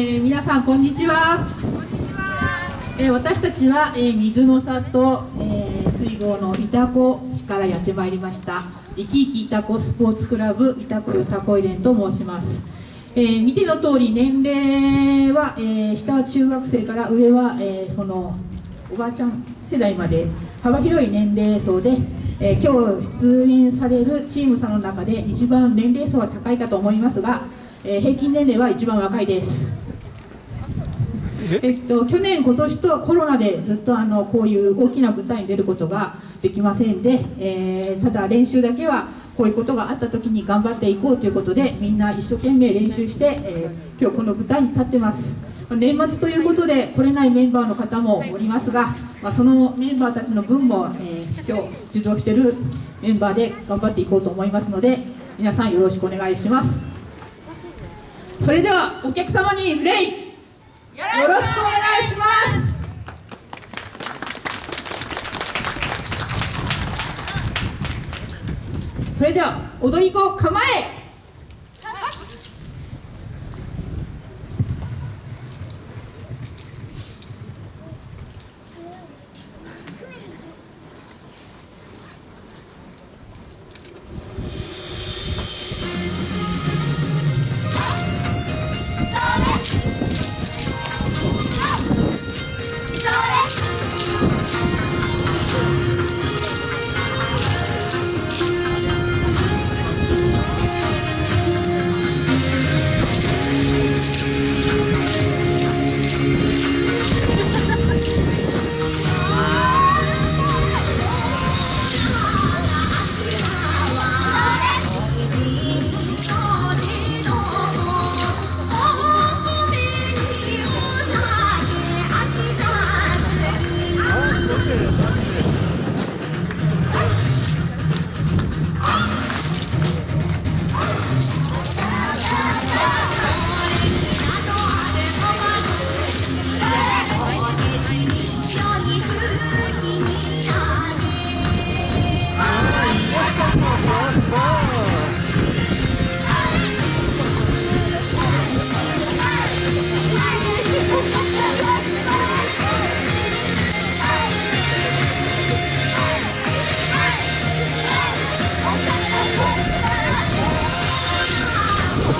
ー、皆さんこんにちは。えー、私たちは、えー、水の里、えー、水郷の潮子市からやってまいりました。生き生き潮子スポーツクラブ潮子よさこい連と申します、えー、見ての通り年齢は、えー、下は中学生から上は、えー、そのおばあちゃん世代まで幅広い年齢層で、えー、今日出演されるチームさんの中で一番年齢層は高いかと思いますが、えー、平均年齢は一番若いですえ？っと、去年、今年とコロナでずっとあのこういう大きな舞台に出ることができませんで、えー、ただ練習だけはこういうことがあった時に頑張っていこうということでみんな一生懸命練習して、えー、今日この舞台に立ってます。年末ということで来れないメンバーの方もおりますが、まあ、そのメンバーたちの分も、えー、今日受動しているメンバーで頑張っていこうと思いますので皆さんよろしくお願いします。それではお客様に礼。よろしくお願いします。それでは踊り子構え。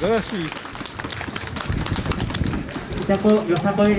素晴らしい。いたこよさこい